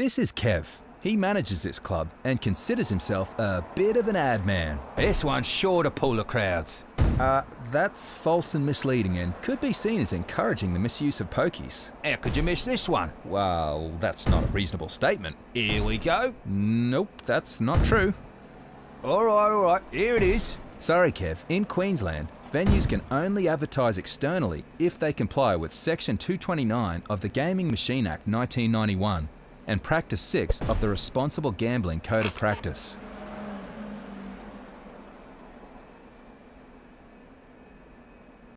This is Kev. He manages this club and considers himself a bit of an ad man. This one's sure to pull the crowds. Uh, that's false and misleading and could be seen as encouraging the misuse of pokies. How could you miss this one? Well, that's not a reasonable statement. Here we go. Nope, that's not true. All right, all right, here it is. Sorry, Kev. In Queensland, venues can only advertise externally if they comply with Section 229 of the Gaming Machine Act 1991 and Practice 6 of the Responsible Gambling Code of Practice.